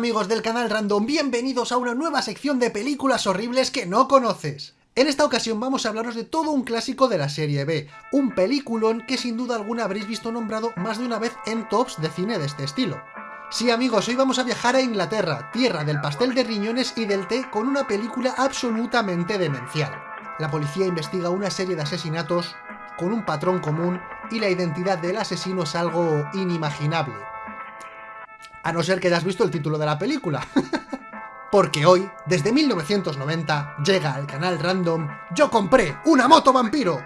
amigos del canal Random, bienvenidos a una nueva sección de películas horribles que no conoces. En esta ocasión vamos a hablaros de todo un clásico de la serie B, un peliculón que sin duda alguna habréis visto nombrado más de una vez en tops de cine de este estilo. Sí amigos, hoy vamos a viajar a Inglaterra, tierra del pastel de riñones y del té con una película absolutamente demencial. La policía investiga una serie de asesinatos con un patrón común y la identidad del asesino es algo inimaginable a no ser que hayas visto el título de la película. Porque hoy, desde 1990, llega al canal Random Yo compré una moto vampiro.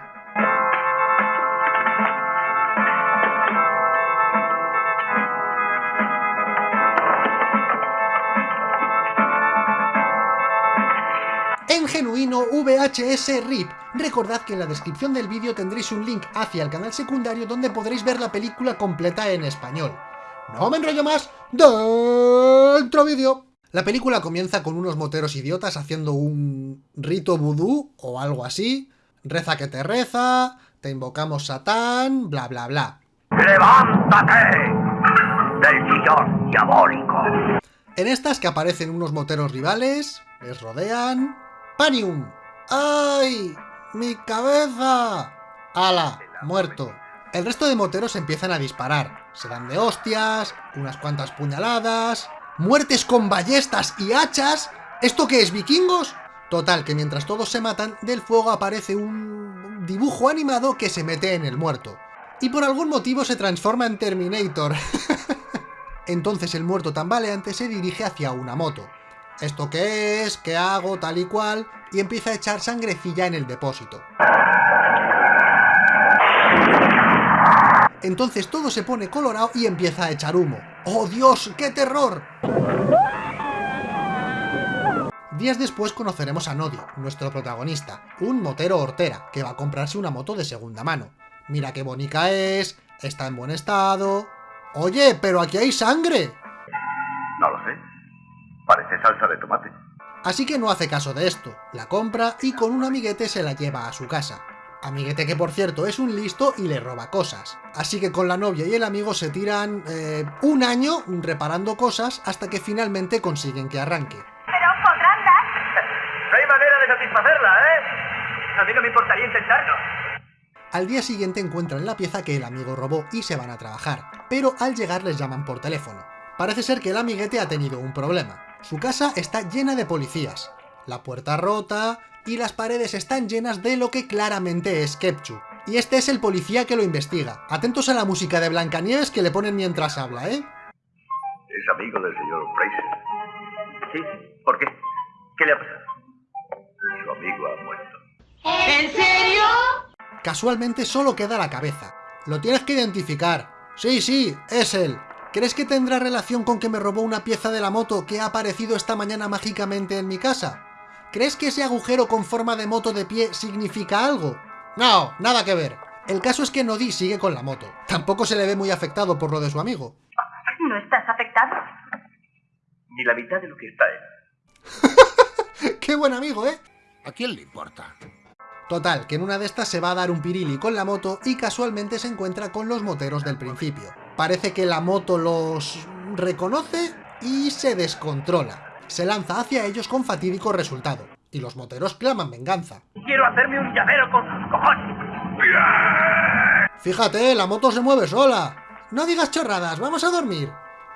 en genuino VHS RIP. Recordad que en la descripción del vídeo tendréis un link hacia el canal secundario donde podréis ver la película completa en español. No me enrollo más, dentro vídeo. La película comienza con unos moteros idiotas haciendo un rito vudú o algo así. Reza que te reza, te invocamos Satán, bla bla bla. ¡Levántate del sillón diabólico! En estas que aparecen unos moteros rivales, les rodean... ¡Panium! ¡Ay! ¡Mi cabeza! ¡Hala! Muerto. El resto de moteros empiezan a disparar. Se dan de hostias, unas cuantas puñaladas... ¡Muertes con ballestas y hachas! ¿Esto qué es, vikingos? Total, que mientras todos se matan, del fuego aparece un dibujo animado que se mete en el muerto. Y por algún motivo se transforma en Terminator. Entonces el muerto tambaleante se dirige hacia una moto. ¿Esto qué es? ¿Qué hago? Tal y cual. Y empieza a echar sangrecilla en el depósito. Entonces todo se pone colorado y empieza a echar humo. ¡Oh Dios, qué terror! Días después conoceremos a Nodi, nuestro protagonista, un motero hortera, que va a comprarse una moto de segunda mano. Mira qué bonita es, está en buen estado... ¡Oye, pero aquí hay sangre! No lo sé. Parece salsa de tomate. Así que no hace caso de esto, la compra y con un amiguete se la lleva a su casa. Amiguete que por cierto es un listo y le roba cosas. Así que con la novia y el amigo se tiran eh, un año reparando cosas hasta que finalmente consiguen que arranque. Pero podrán dar. No hay manera de satisfacerla, ¿eh? A mí no me importaría intentarlo. Al día siguiente encuentran la pieza que el amigo robó y se van a trabajar, pero al llegar les llaman por teléfono. Parece ser que el amiguete ha tenido un problema. Su casa está llena de policías. La puerta rota, y las paredes están llenas de lo que claramente es Kepchu. Y este es el policía que lo investiga. Atentos a la música de Blancanieves que le ponen mientras habla, ¿eh? Es amigo del señor Fraser. Sí, ¿por qué? ¿Qué le ha pasado? Su amigo ha muerto. ¿En serio? Casualmente solo queda la cabeza. Lo tienes que identificar. Sí, sí, es él. ¿Crees que tendrá relación con que me robó una pieza de la moto que ha aparecido esta mañana mágicamente en mi casa? ¿Crees que ese agujero con forma de moto de pie significa algo? No, nada que ver. El caso es que Nodi sigue con la moto. Tampoco se le ve muy afectado por lo de su amigo. ¿No estás afectado? Ni la mitad de lo que está él. ¡Qué buen amigo, eh! ¿A quién le importa? Total, que en una de estas se va a dar un pirili con la moto y casualmente se encuentra con los moteros del principio. Parece que la moto los reconoce y se descontrola se lanza hacia ellos con fatídico resultado, y los moteros claman venganza. Quiero hacerme un llavero con sus cojones. Fíjate, la moto se mueve sola. No digas chorradas, vamos a dormir.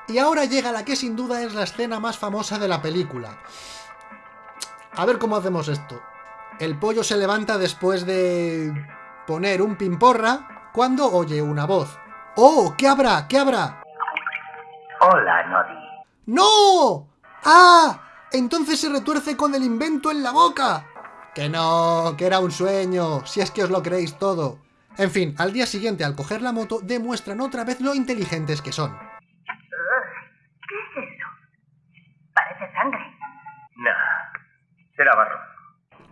Y ahora llega la que sin duda es la escena más famosa de la película. A ver cómo hacemos esto. El pollo se levanta después de poner un pimporra cuando oye una voz. ¡Oh! ¿Qué habrá? ¿Qué habrá? Hola, Nodi. ¡No! ¡Ah! Entonces se retuerce con el invento en la boca. Que no, que era un sueño, si es que os lo creéis todo. En fin, al día siguiente al coger la moto demuestran otra vez lo inteligentes que son. ¿Qué es eso? Parece sangre. No, será barro.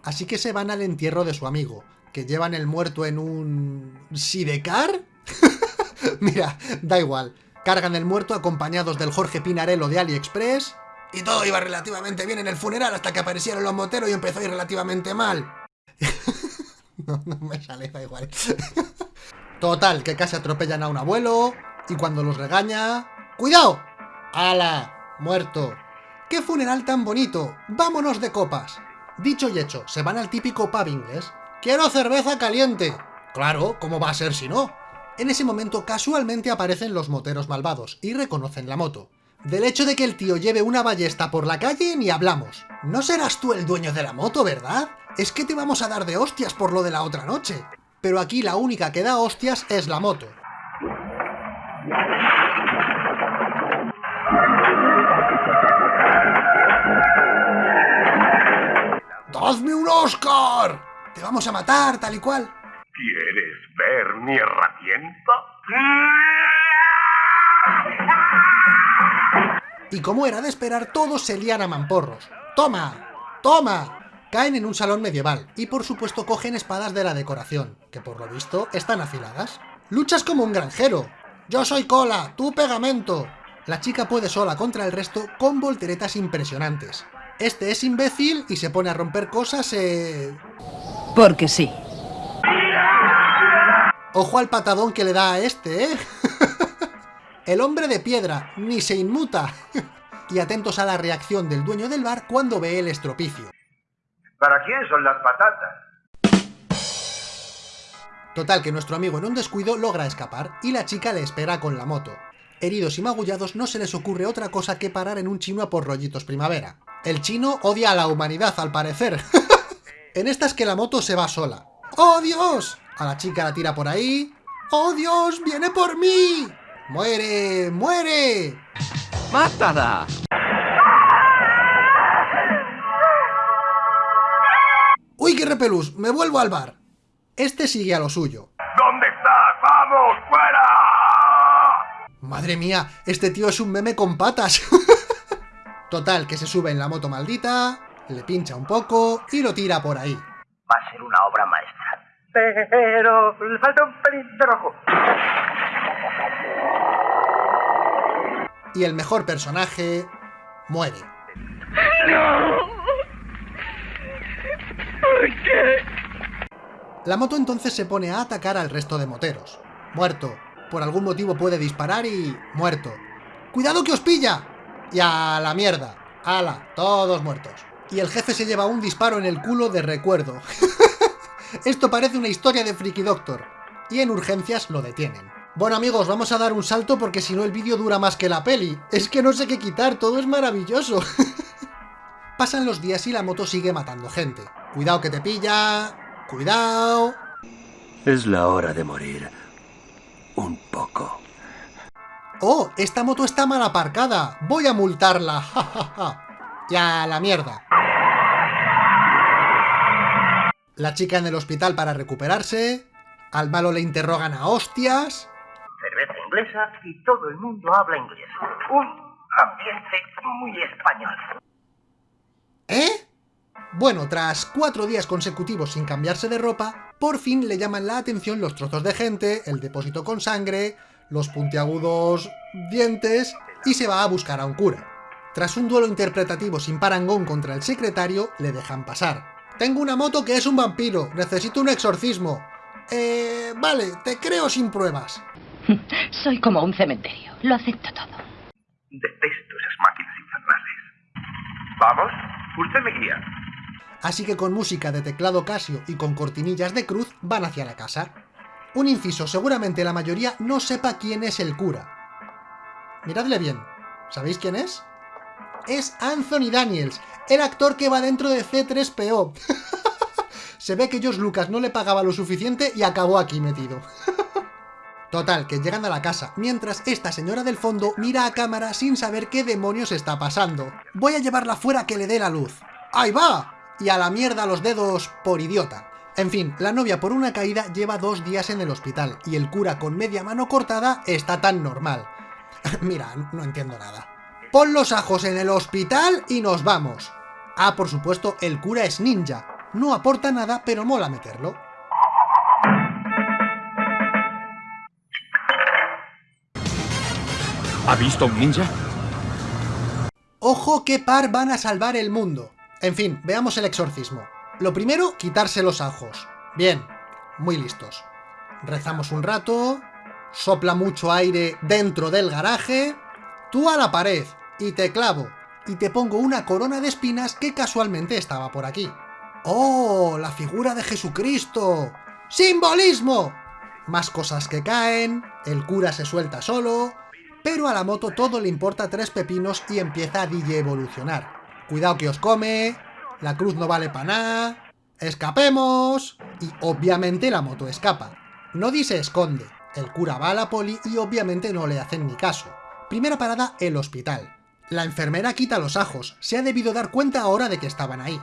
Así que se van al entierro de su amigo, que llevan el muerto en un... ¿Sidecar? Mira, da igual. Cargan el muerto acompañados del Jorge Pinarello de AliExpress, y todo iba relativamente bien en el funeral hasta que aparecieron los moteros y empezó a ir relativamente mal. no, no me sale, da igual. Total, que casi atropellan a un abuelo y cuando los regaña... ¡Cuidado! ¡Hala! Muerto. ¡Qué funeral tan bonito! ¡Vámonos de copas! Dicho y hecho, se van al típico pub inglés. ¡Quiero cerveza caliente! Claro, ¿cómo va a ser si no? En ese momento casualmente aparecen los moteros malvados y reconocen la moto. Del hecho de que el tío lleve una ballesta por la calle ni hablamos. No serás tú el dueño de la moto, ¿verdad? Es que te vamos a dar de hostias por lo de la otra noche. Pero aquí la única que da hostias es la moto. ¡Hazme un Oscar! Te vamos a matar, tal y cual. ¿Quieres ver mi herramienta? Y como era de esperar, todos se lían a mamporros. ¡Toma! ¡Toma! Caen en un salón medieval, y por supuesto cogen espadas de la decoración, que por lo visto están afiladas. Luchas como un granjero. Yo soy cola, tú pegamento. La chica puede sola contra el resto con volteretas impresionantes. Este es imbécil y se pone a romper cosas eh... Porque sí. Ojo al patadón que le da a este, ¿eh? El hombre de piedra, ni se inmuta. y atentos a la reacción del dueño del bar cuando ve el estropicio. ¿Para quién son las patatas? Total, que nuestro amigo en un descuido logra escapar y la chica le espera con la moto. Heridos y magullados no se les ocurre otra cosa que parar en un chino a por rollitos primavera. El chino odia a la humanidad, al parecer. en esta es que la moto se va sola. ¡Oh, Dios! A la chica la tira por ahí. ¡Oh, Dios! ¡Viene por mí! ¡Muere! ¡Muere! ¡Mátala! ¡Uy, qué repelús! ¡Me vuelvo al bar! Este sigue a lo suyo. ¿Dónde estás? ¡Vamos! ¡Fuera! Madre mía, este tío es un meme con patas. Total, que se sube en la moto maldita, le pincha un poco y lo tira por ahí. Va a ser una obra maestra. Pero le falta un pelín de rojo. Y el mejor personaje muere. La moto entonces se pone a atacar al resto de moteros. Muerto. Por algún motivo puede disparar y... muerto. ¡Cuidado que os pilla! Y a la mierda. ¡Hala! Todos muertos. Y el jefe se lleva un disparo en el culo de recuerdo. Esto parece una historia de Freaky Doctor. Y en urgencias lo detienen. Bueno amigos, vamos a dar un salto porque si no el vídeo dura más que la peli. Es que no sé qué quitar, todo es maravilloso. Pasan los días y la moto sigue matando gente. Cuidado que te pilla... Cuidado... Es la hora de morir. Un poco. ¡Oh! Esta moto está mal aparcada. Voy a multarla. Ja, ja, ja. Ya, la mierda. La chica en el hospital para recuperarse. Al malo le interrogan a hostias. Inglesa y todo el mundo habla inglés. Un ambiente muy español. ¿Eh? Bueno, tras cuatro días consecutivos sin cambiarse de ropa, por fin le llaman la atención los trozos de gente, el depósito con sangre, los puntiagudos dientes, y se va a buscar a un cura. Tras un duelo interpretativo sin parangón contra el secretario, le dejan pasar. Tengo una moto que es un vampiro, necesito un exorcismo. Eh... vale, te creo sin pruebas. Soy como un cementerio. Lo acepto todo. Detesto esas máquinas infernales. ¿Vamos? Usted me guía. Así que con música de teclado Casio y con cortinillas de cruz van hacia la casa. Un inciso, seguramente la mayoría no sepa quién es el cura. Miradle bien, ¿sabéis quién es? Es Anthony Daniels, el actor que va dentro de C3PO. Se ve que George Lucas no le pagaba lo suficiente y acabó aquí metido. Total, que llegan a la casa, mientras esta señora del fondo mira a cámara sin saber qué demonios está pasando. Voy a llevarla fuera que le dé la luz. ¡Ahí va! Y a la mierda los dedos por idiota. En fin, la novia por una caída lleva dos días en el hospital, y el cura con media mano cortada está tan normal. Mira, no entiendo nada. Pon los ajos en el hospital y nos vamos. Ah, por supuesto, el cura es ninja. No aporta nada, pero mola meterlo. ¿Ha visto un ninja? ¡Ojo qué par van a salvar el mundo! En fin, veamos el exorcismo. Lo primero, quitarse los ajos. Bien, muy listos. Rezamos un rato, sopla mucho aire dentro del garaje, tú a la pared, y te clavo, y te pongo una corona de espinas que casualmente estaba por aquí. ¡Oh! ¡La figura de Jesucristo! ¡Simbolismo! Más cosas que caen, el cura se suelta solo, pero a la moto todo le importa tres pepinos y empieza a DJ evolucionar. Cuidado que os come, la cruz no vale para nada, ¡escapemos! Y obviamente la moto escapa. Nodi se esconde, el cura va a la poli y obviamente no le hacen ni caso. Primera parada, el hospital. La enfermera quita los ajos, se ha debido dar cuenta ahora de que estaban ahí.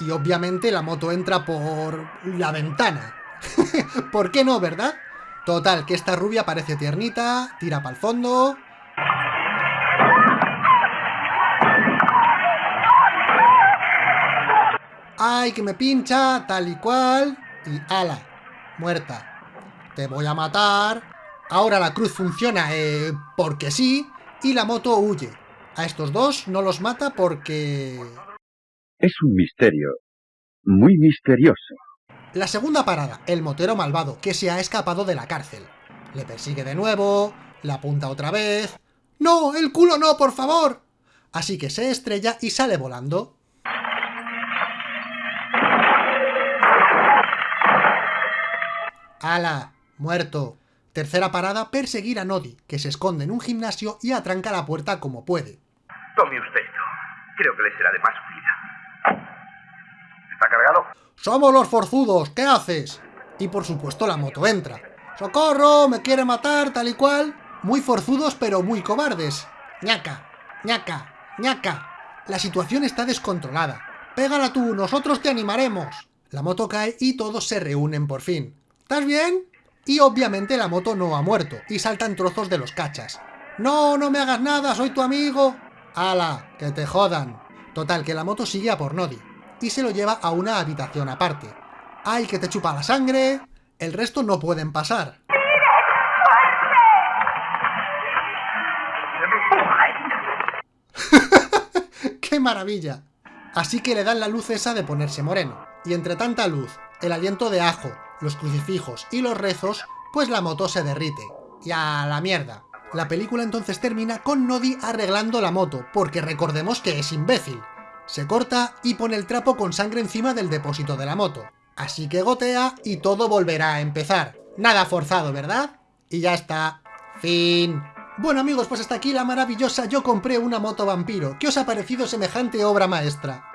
Y obviamente la moto entra por... la ventana. ¿Por qué no, verdad? Total, que esta rubia parece tiernita, tira para el fondo... ¡Ay, que me pincha! Tal y cual... Y ala, muerta. Te voy a matar. Ahora la cruz funciona, eh, porque sí, y la moto huye. A estos dos no los mata porque... Es un misterio. Muy misterioso. La segunda parada, el motero malvado, que se ha escapado de la cárcel. Le persigue de nuevo, la apunta otra vez... ¡No! ¡El culo no, por favor! Así que se estrella y sale volando. ¡Hala! Muerto. Tercera parada, perseguir a Nodi, que se esconde en un gimnasio y atranca la puerta como puede. Tome usted esto. Creo que le será de más. ¡Somos los forzudos! ¿Qué haces? Y por supuesto la moto entra. ¡Socorro! ¡Me quiere matar! Tal y cual. Muy forzudos pero muy cobardes. ñaca, ñaca, ñaca. La situación está descontrolada. Pégala tú, nosotros te animaremos. La moto cae y todos se reúnen por fin. ¿Estás bien? Y obviamente la moto no ha muerto, y saltan trozos de los cachas. ¡No, no me hagas nada, soy tu amigo! ¡Hala, que te jodan! Total, que la moto sigue a por Nodi, y se lo lleva a una habitación aparte. ¡Ay, que te chupa la sangre! El resto no pueden pasar. ¡Qué maravilla! Así que le dan la luz esa de ponerse moreno. Y entre tanta luz, el aliento de ajo, los crucifijos y los rezos, pues la moto se derrite. Y a la mierda. La película entonces termina con Nodi arreglando la moto, porque recordemos que es imbécil. Se corta y pone el trapo con sangre encima del depósito de la moto. Así que gotea y todo volverá a empezar. Nada forzado, ¿verdad? Y ya está. Fin. Bueno amigos, pues hasta aquí la maravillosa Yo compré una moto vampiro. ¿Qué os ha parecido semejante obra maestra?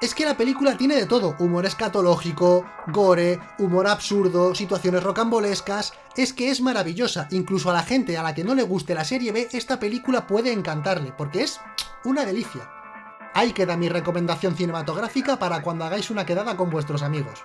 Es que la película tiene de todo, humor escatológico, gore, humor absurdo, situaciones rocambolescas... Es que es maravillosa, incluso a la gente a la que no le guste la serie B, esta película puede encantarle, porque es una delicia. Ahí queda mi recomendación cinematográfica para cuando hagáis una quedada con vuestros amigos.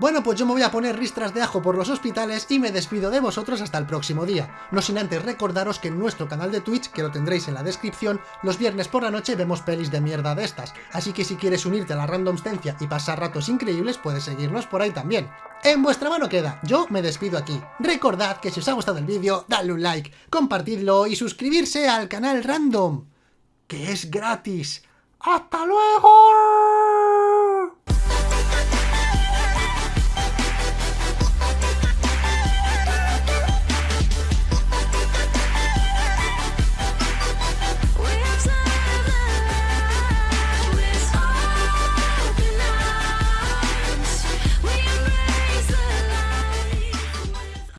Bueno, pues yo me voy a poner ristras de ajo por los hospitales y me despido de vosotros hasta el próximo día. No sin antes recordaros que en nuestro canal de Twitch, que lo tendréis en la descripción, los viernes por la noche vemos pelis de mierda de estas. Así que si quieres unirte a la randomstencia y pasar ratos increíbles, puedes seguirnos por ahí también. En vuestra mano queda, yo me despido aquí. Recordad que si os ha gustado el vídeo, dadle un like, compartidlo y suscribirse al canal Random, que es gratis. ¡Hasta luego!